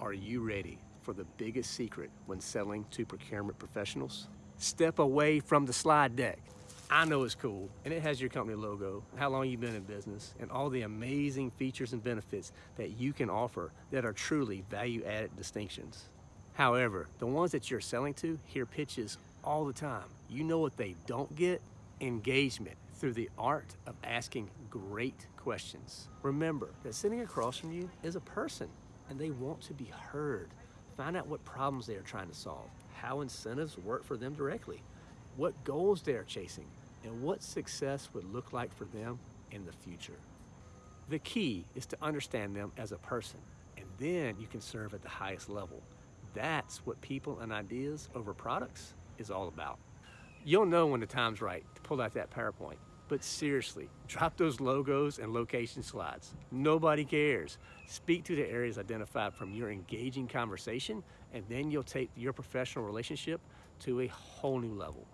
Are you ready for the biggest secret when selling to procurement professionals? Step away from the slide deck. I know it's cool, and it has your company logo, how long you've been in business, and all the amazing features and benefits that you can offer that are truly value-added distinctions. However, the ones that you're selling to hear pitches all the time. You know what they don't get? Engagement through the art of asking great questions. Remember that sitting across from you is a person and they want to be heard. Find out what problems they are trying to solve, how incentives work for them directly, what goals they are chasing, and what success would look like for them in the future. The key is to understand them as a person, and then you can serve at the highest level. That's what people and ideas over products is all about. You'll know when the time's right to pull out that PowerPoint but seriously, drop those logos and location slides. Nobody cares. Speak to the areas identified from your engaging conversation, and then you'll take your professional relationship to a whole new level.